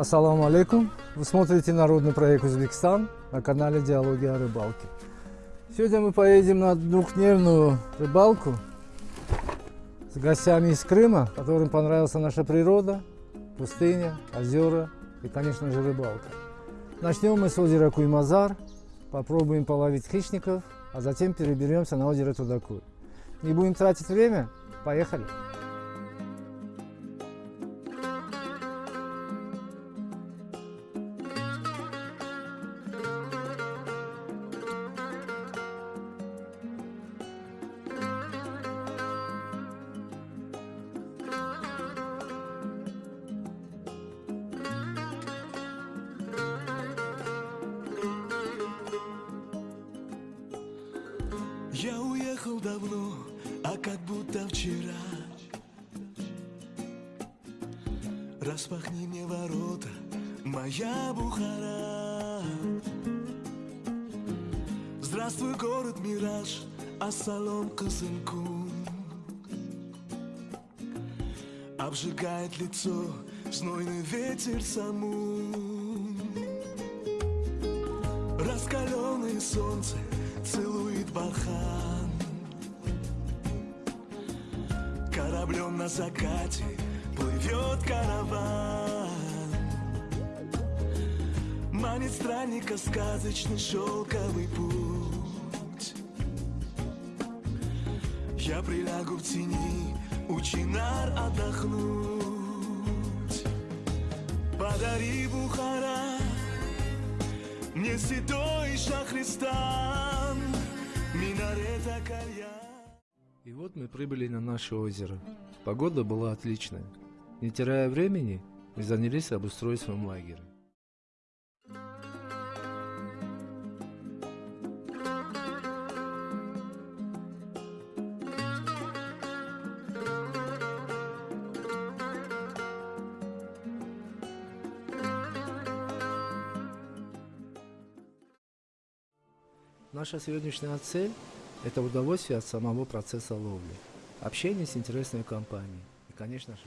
Ассаламу алейкум. Вы смотрите народный проект Узбекистан на канале Диалоги о рыбалке. Сегодня мы поедем на двухдневную рыбалку с гостями из Крыма, которым понравилась наша природа, пустыня, озера и, конечно же, рыбалка. Начнем мы с озера Куймазар, попробуем половить хищников, а затем переберемся на озеро Тудакуй. Не будем тратить время, поехали! Я Здравствуй, город Мираж, ассалом Кызылкум Обжигает лицо знойный ветер самум Раскаленное солнце целует бархан. Кораблем на закате плывет караван. Манит странника сказочный шелковый путь Я прилягу в тени у чинар отдохнуть Подари Бухара мне святой Шахристан, минарета кальян. И вот мы прибыли на наше озеро. Погода была отличная. Не теряя времени, мы занялись обустройством лагеря. Наша сегодняшняя цель – это удовольствие от самого процесса ловли, общение с интересной компанией и, конечно же,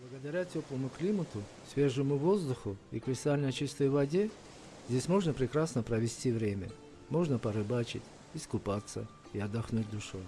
Благодаря теплому климату, свежему воздуху и кристально чистой воде здесь можно прекрасно провести время. Можно порыбачить, искупаться и отдохнуть душой.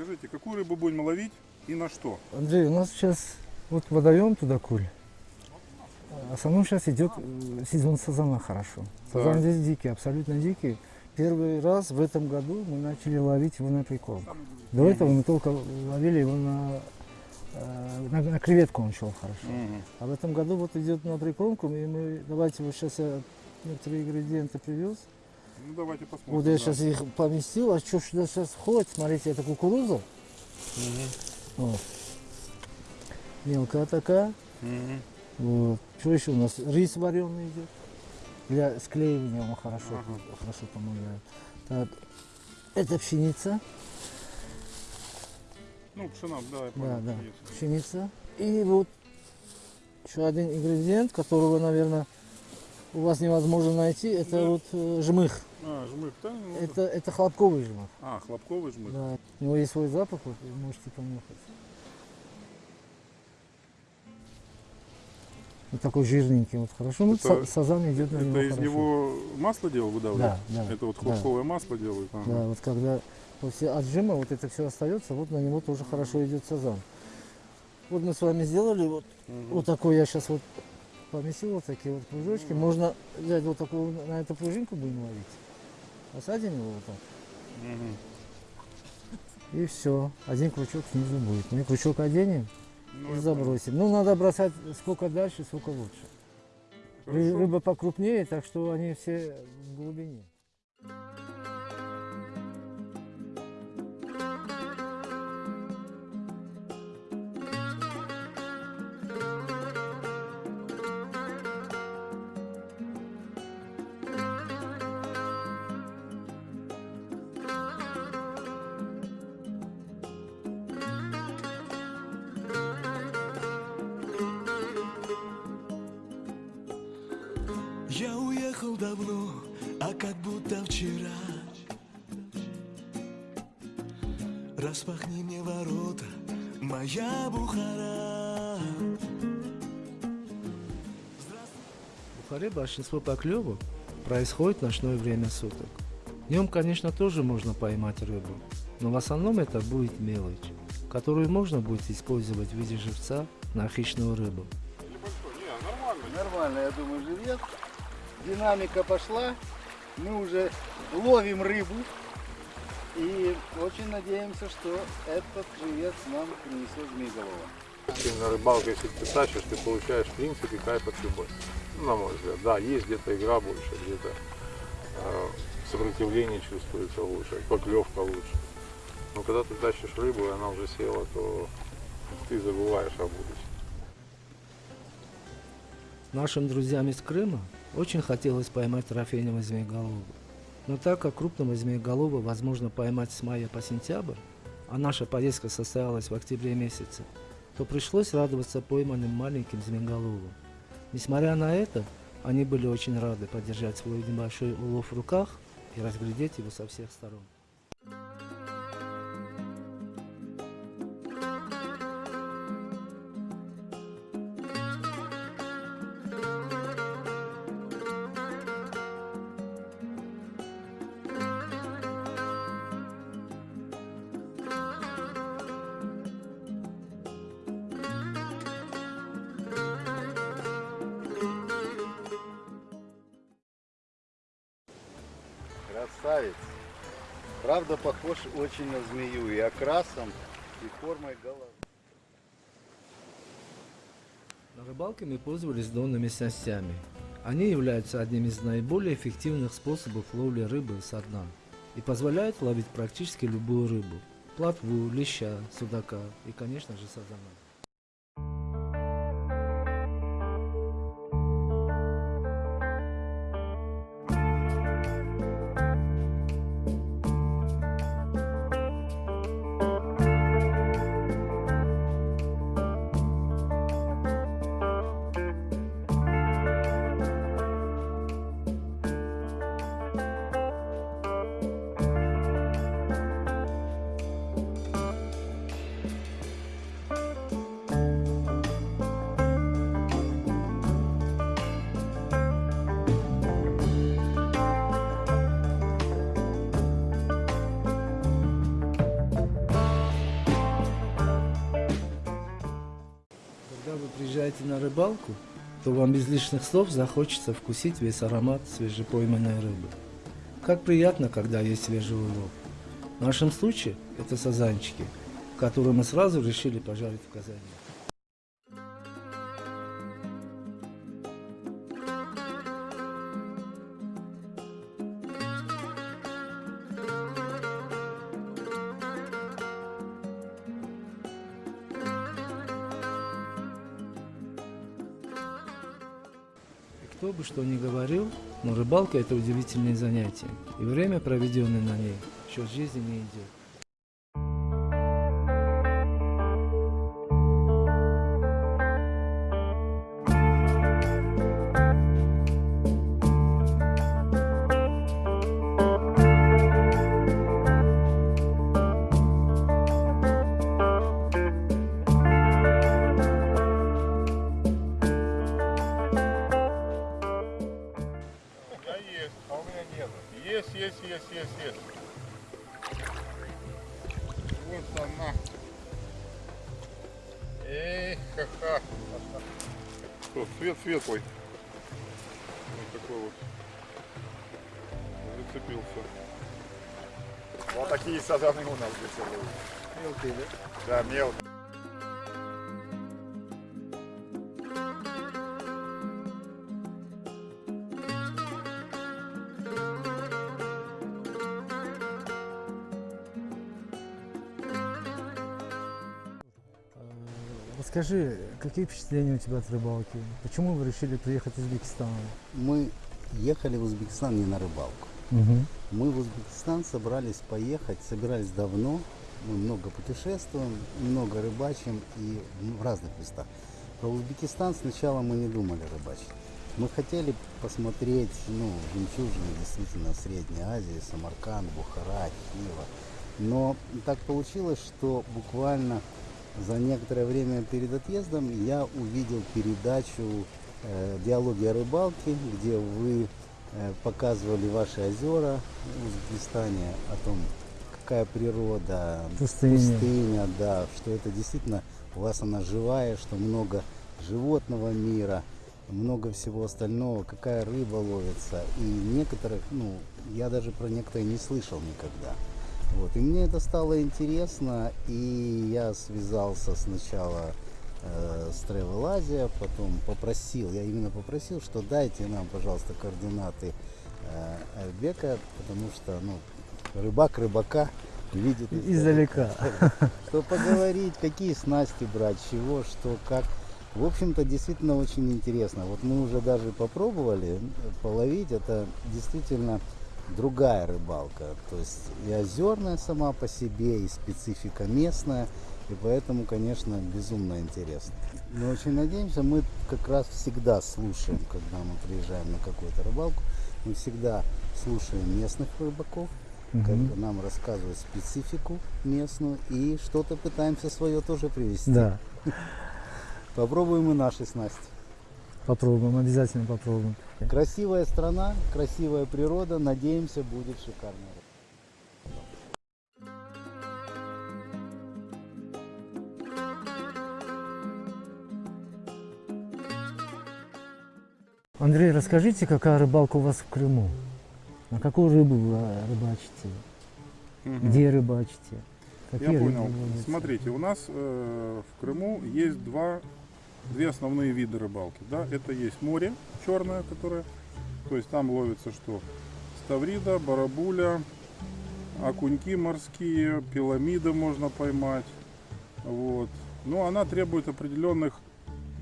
Скажите, какую рыбу будем ловить и на что? Андрей, у нас сейчас вот водоем туда куль. В основном сейчас идет э, сезон сазана хорошо. Сазан Так. здесь дикий, абсолютно дикий. Первый раз в этом году мы начали ловить его на прикол. До этого мы только ловили его на, э, на, на креветку он шел хорошо. А в этом году вот идет на прикормку, и мы, давайте вот сейчас я некоторые ингредиенты привез. Ну давайте посмотрим. Вот я да. сейчас их поместил, а что сюда сейчас входит, смотрите, это кукуруза. Вот. Мелкая такая. Мгм. Вот. Что еще у нас? Рис вареный идет. Для склеивания он хорошо, Ага. хорошо помогает. Так. Это пшеница. Ну, пшена, да, я Да, понял. да. есть. Пшеница. И вот еще один ингредиент, которого, наверное, у вас невозможно найти, это Да. вот э, жмых. А, жмых, да? ну, Это, это хлопковый жмых. А, хлопковый жмых. Да. У него есть свой запах, вот, можете понюхать. Вот такой жирненький, вот хорошо. Ну, Это- са- сазан идет на Это него из хорошо. него масло делал, выдавливают? Да, да. Это вот да. хлопковое масло делают? Ага. Да, вот когда после отжима вот это все остается, вот на него тоже хорошо идет сазан. Вот мы с вами сделали, вот, Мгм. вот такой я сейчас вот поместил, вот такие вот кружочки. Можно взять вот такую, на эту пружинку будем ловить. Посадим его вот так. И все. Один крючок снизу будет. Мы крючок оденем Ну, и забросим. Ну, надо бросать сколько дальше, сколько лучше. Хорошо. Рыба покрупнее, так что они все в глубине. Я уехал давно, а как будто вчера Распахни мне ворота, моя Бухара В Бухаре большинство поклевок происходит в ночное время суток. Днем, конечно, тоже можно поймать рыбу, но в основном это будет мелочь, которую можно будет использовать в виде живца на хищную рыбу. Не, нормально. Нормально, я думаю, живет. Динамика пошла. Мы уже ловим рыбу. И очень надеемся, что этот живец нам принесет змееголова. Ты на рыбалке, если ты тащишь, ты получаешь в принципе кайф от любой. Ну, на мой взгляд. Да, есть где-то игра больше, где-то э, сопротивление чувствуется лучше, поклевка лучше. Но когда ты тащишь рыбу, и она уже села, то ты забываешь о будущем. Нашим друзьям из Крыма очень хотелось поймать трофейного змееголова. Но так как крупного змееголова возможно поймать с мая по сентябрь, а наша поездка состоялась в октябре месяце, то пришлось радоваться пойманным маленьким змееголовым. Несмотря на это, они были очень рады подержать свой небольшой улов в руках и разглядеть его со всех сторон. Красавец. Правда, похож очень на змею и окрасом, и формой головы. На рыбалке мы пользовались донными снастями. Они являются одним из наиболее эффективных способов ловли рыбы со дна и позволяют ловить практически любую рыбу – плотву, леща, судака и, конечно же, сазана. Когда вы приезжаете на рыбалку, то вам без лишних слов захочется вкусить весь аромат свежепойманной рыбы. Как приятно, когда есть свежий улов. В нашем случае это сазанчики, которые мы сразу решили пожарить в казане. Но рыбалка это удивительное занятие, и время, проведенное на ней, счет жизни не идет. Светлый. Вот такой вот. Зацепился. Вот такие сазаны у нас здесь ловят. Мелкий, да? Да, мелкие. Расскажи, какие впечатления у тебя от рыбалки? Почему вы решили приехать в Узбекистан? Мы ехали в Узбекистан не на рыбалку. Угу. Мы в Узбекистан собрались поехать, собирались давно. Мы много путешествуем, много рыбачим и в разных местах. Про Узбекистан сначала мы не думали рыбачить. Мы хотели посмотреть, ну, жемчужины действительно Средней Азии, Самарканд, Бухара, Хива. Но так получилось, что буквально за некоторое время перед отъездом я увидел передачу э, «Диалоги о рыбалке», где вы э, показывали ваши озера в Узбекистане, о том, какая природа, Пустыня. пустыня, да, что это действительно у вас она живая, что много животного мира, много всего остального, какая рыба ловится. И некоторых, ну, я даже про некоторые не слышал никогда. Вот. И мне это стало интересно, и я связался сначала э, с Travel Asia, потом попросил, я именно попросил, что дайте нам, пожалуйста, координаты э, Айбека, потому что, ну, рыбак рыбака видит Издалека. что поговорить, какие снасти брать, чего, что, как. В общем-то, действительно очень интересно. Вот мы уже даже попробовали половить. Это действительно другая рыбалка. То есть и озерная сама по себе, и специфика местная. И поэтому, конечно, безумно интересно. Мы очень надеемся, мы как раз всегда слушаем, когда мы приезжаем на какую-то рыбалку, мы всегда слушаем местных рыбаков, как Мгм. нам рассказывают специфику местную и что-то пытаемся свое тоже привести. Да, Попробуем и наши снасти. Попробуем, обязательно попробуем. Красивая страна, красивая природа, надеемся, будет шикарно. Андрей, расскажите, какая рыбалка у вас в Крыму? На какую рыбу вы э, рыбачите? Мгм. Где рыбачите? Я Какие рыбы понял. Смотрите, у нас э, в Крыму есть два, две основные виды рыбалки. Да? Это есть море черное, которое, то есть там ловится что? Ставрида, барабуля, окуньки морские, пиламиды можно поймать. Вот. Но она требует определенных,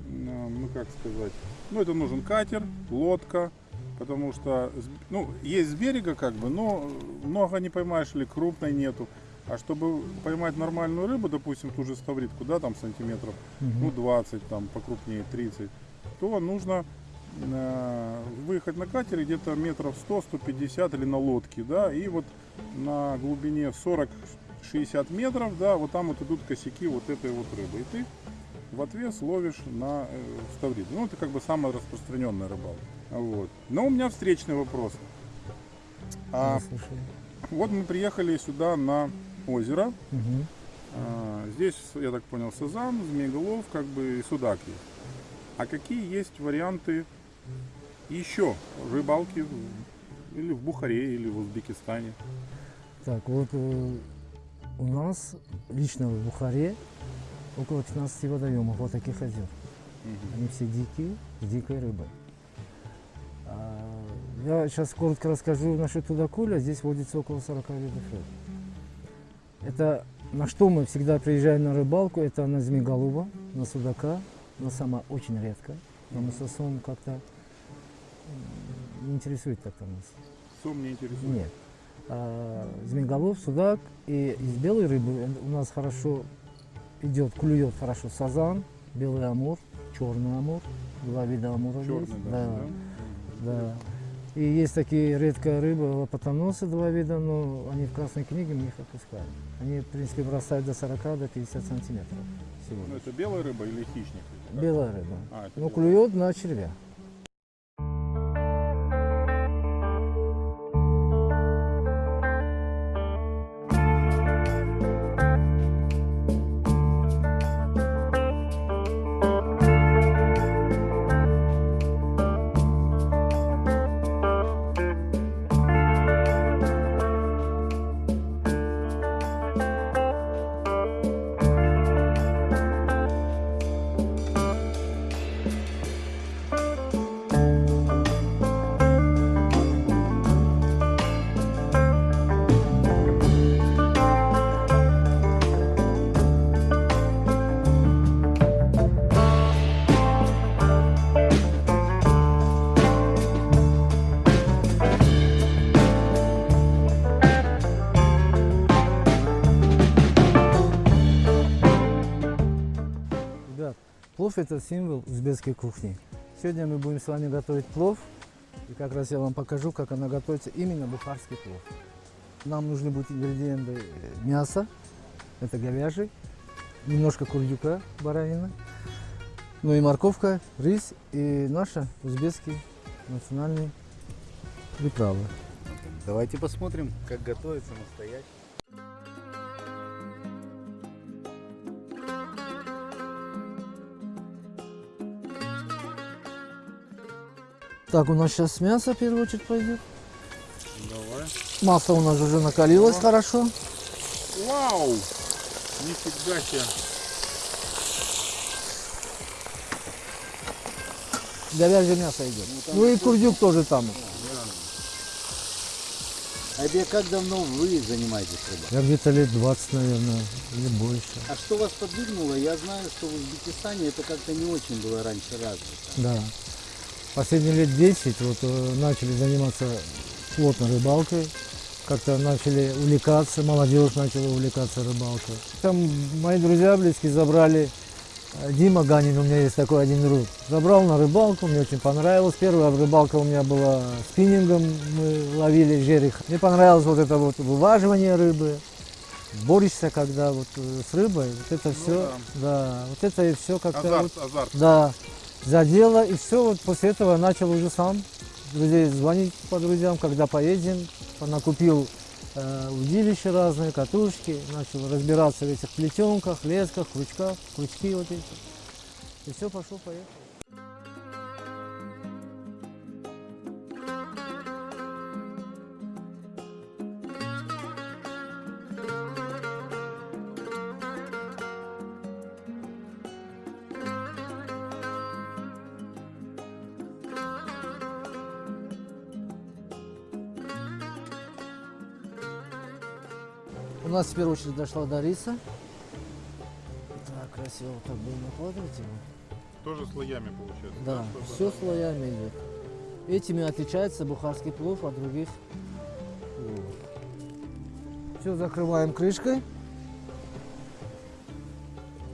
м, ну как сказать, ну это нужен катер, лодка, потому что, ну, есть с берега как бы, но много не поймаешь или крупной нету. А чтобы поймать нормальную рыбу, допустим, ту же ставритку, да, там сантиметров, Мгм. ну 20, там покрупнее 30, то нужно э, выехать на катере где-то метров 100-150 или на лодке, да, и вот на глубине 40-60 метров, да, вот там вот идут косяки вот этой вот рыбы. И ты в отвес ловишь на э, ставрит. Ну, это как бы самая распространенная рыбалка. Вот. Но у меня встречный вопрос. А вот мы приехали сюда на озеро. Мгм. А, Здесь, я так понял, сазан, змееголов, как бы и судак есть. А какие есть варианты еще рыбалки или в Бухаре, или в Узбекистане? Так, вот э, у нас лично в Бухаре около 15 водоемов вот таких озер. Мгм. Они все дикие, с дикой рыбой. А, Я сейчас коротко расскажу насчет тудакуля. Здесь водится около 40 видов рыб. Это на что мы всегда приезжаем на рыбалку, это на змеголуба, на судака, но сама очень редко. Но мы сосом как-то не интересует так-то нас. Сом не интересует. Нет. А, змееголов, судак и из белой рыбы у нас хорошо идет, клюет хорошо сазан, белый амур, черный амур, два вида амура Черный, есть. да, да, да? да. И есть такие редкая рыба, лопатоносы два вида, но они в красной книге, мы их отпускаем. Они, в принципе, бросают до 40 до 50 сантиметров всего. Ну, это белая рыба или хищник? Белая рыба. А, белая. клюет на червя. Это символ узбекской кухни. Сегодня мы будем с вами готовить плов. И как раз я вам покажу, как она готовится именно бухарский плов. Нам нужны будут ингредиенты э, мяса, это говяжий, немножко курдюка, баранина, ну и морковка, рис и наши узбекские национальные приправы. Давайте посмотрим, как готовить самостоятельно. Так, у нас сейчас мясо в первую очередь пойдет. Давай. Масло у нас уже накалилось хорошо. Вау! Нифига себе. Говяжье мясо идет. Ну и курдюк тоже там. Айбек, как давно вы занимаетесь рыбой? Я где-то лет 20, наверное, или больше. А что вас подвигнуло? Я знаю, что в Узбекистане это как-то не очень было раньше развито. Да. Последние лет 10 вот э, начали заниматься плотно рыбалкой. Как-то начали увлекаться, молодежь начала увлекаться рыбалкой. Там мои друзья близкие забрали, э, Дима Ганин, у меня есть такой один друг, забрал на рыбалку, мне очень понравилось. Первая рыбалка у меня была спиннингом, мы ловили жерех. Мне понравилось вот это вот вываживание рыбы, борешься когда вот э, с рыбой, вот это все, да. вот это и все как-то вот Азарт, азарт. да, задело, и все, вот после этого начал уже сам друзей звонить по друзьям, когда поедем, накупил э, удилища разные, катушки, начал разбираться в этих плетенках, лесках, крючках, крючки вот эти. И все, пошел, поехал. Нас в первую очередь дошла до риса. Так, красиво вот так будем накладывать его. Тоже слоями получается. Да, чтобы- все слоями идет. Этими отличается бухарский плов от других пловов. Все закрываем крышкой.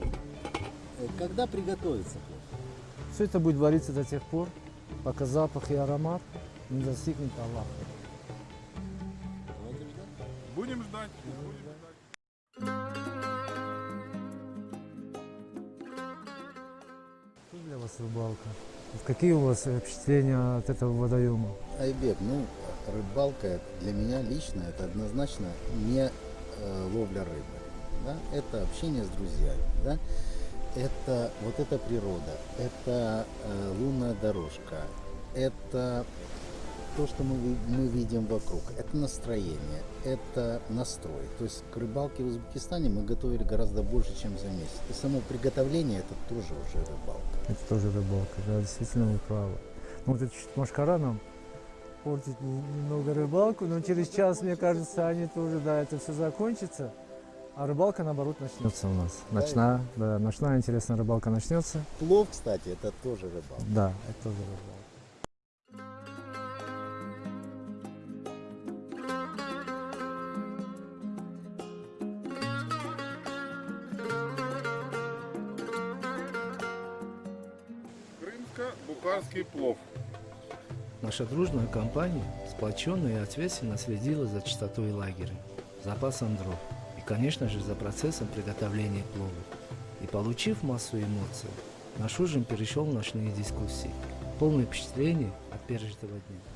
Э, Когда приготовится? Все это будет вариться до тех пор, пока запах и аромат не достигнет Аллаха. Что для вас рыбалка? Какие у вас э, впечатления от этого водоема? Айбек, ну, рыбалка для меня лично это однозначно не э, ловля рыбы. Да? Это общение с друзьями. Да? Это вот эта природа, это э, лунная дорожка, это то, что мы, мы видим вокруг, это настроение, это настрой. То есть к рыбалке в Узбекистане мы готовили гораздо больше, чем за месяц. И само приготовление это тоже уже рыбалка. Это тоже рыбалка, да, действительно вы правы. Ну, вот это чуть машкара нам портит не- немного рыбалку, но через час, мне кажется, они тоже, да, это все закончится. А рыбалка, наоборот, начнется у нас. Ночная, да, ночная интересная рыбалка начнется. Плов, кстати, это тоже рыбалка. Да, это тоже рыбалка. Плов. Наша дружная компания сплоченно и ответственно следила за чистотой лагеря, запасом дров и, конечно же, за процессом приготовления плова. И получив массу эмоций, наш ужин перешел в ночные дискуссии, полные впечатлений от пережитого дня.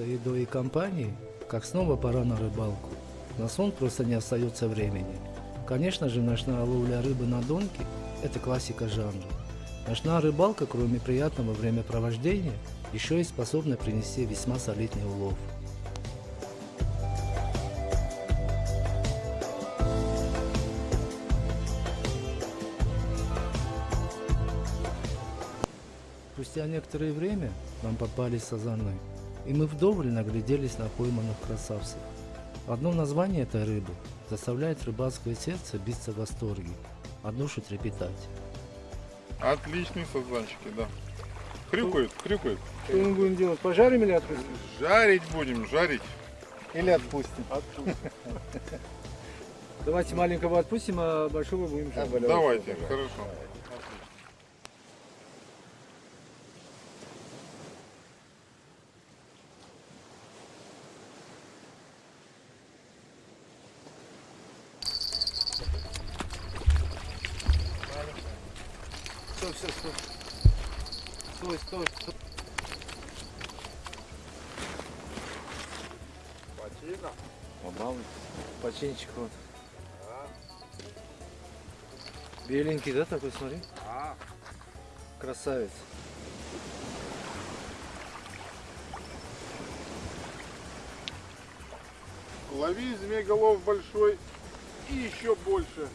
Садиться едой и компанией, как снова пора на рыбалку. На сон просто не остается времени. Конечно же, ночная ловля рыбы на донке – это классика жанра. Ночная рыбалка, кроме приятного времяпровождения, еще и способна принести весьма солидный улов. Спустя некоторое время нам попались сазаны, и мы вдоволь нагляделись на пойманных красавцев. Одно название этой рыбы заставляет рыбацкое сердце биться в восторге, а душу трепетать. Отличные сазанчики, да. Хрюкают, хрюкают. Что мы будем делать? Пожарим или отпустим? Жарить будем, жарить. Или отпустим. Давайте маленького отпустим, а большого будем жарить. Давайте, хорошо. Стой, стой, стой. Стой, стой, стой. Починчик вот. Беленький, да, такой, смотри? Красавец. Лови змееголов большой и еще больше.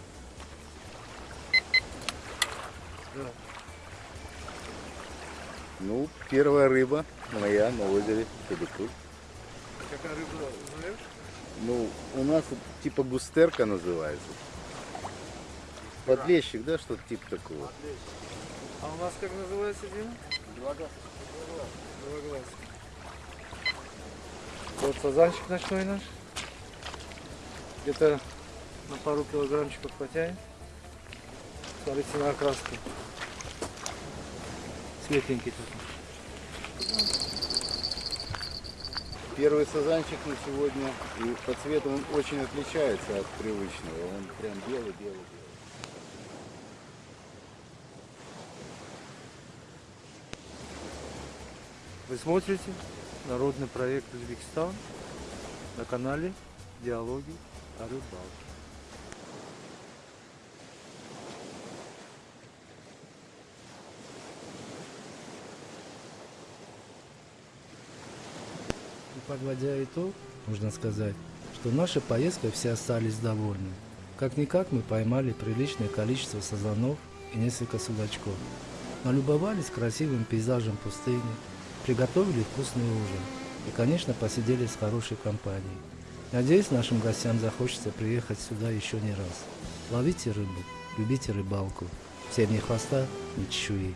Ну, первая рыба моя на озере Кадыкут. Какая рыба, знаешь? Ну, у нас типа густерка называется. Подлещик, да, что-то типа такого. А у нас как называется, Дима? Двоглаз. Вот сазанчик ночной наш. Где-то на пару килограммчиков потянет. Смотрите на окраску. Светленький такой. Первый сазанчик на сегодня, и по цвету он очень отличается от привычного. Он прям белый-белый-белый. Вы смотрите народный проект Узбекистан на канале Диалоги о рыбалке. Подводя итог, можно сказать, что наша поездка все остались довольны. Как-никак мы поймали приличное количество сазанов и несколько судачков. Налюбовались красивым пейзажем пустыни, приготовили вкусный ужин и, конечно, посидели с хорошей компанией. Надеюсь, нашим гостям захочется приехать сюда еще не раз. Ловите рыбу, любите рыбалку. Всем ни хвоста, ни чешуи.